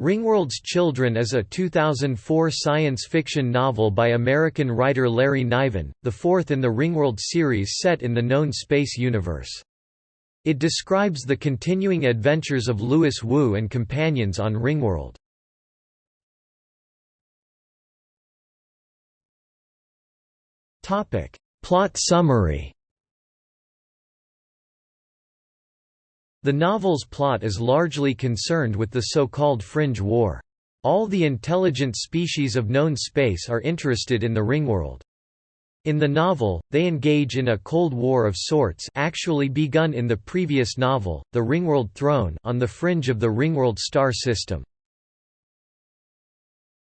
Ringworld's Children is a 2004 science fiction novel by American writer Larry Niven, the fourth in the Ringworld series set in the known space universe. It describes the continuing adventures of Louis Wu and companions on Ringworld. Plot summary The novel's plot is largely concerned with the so-called Fringe War. All the intelligent species of known space are interested in the Ringworld. In the novel, they engage in a Cold War of sorts actually begun in the previous novel, The Ringworld Throne on the fringe of the Ringworld star system.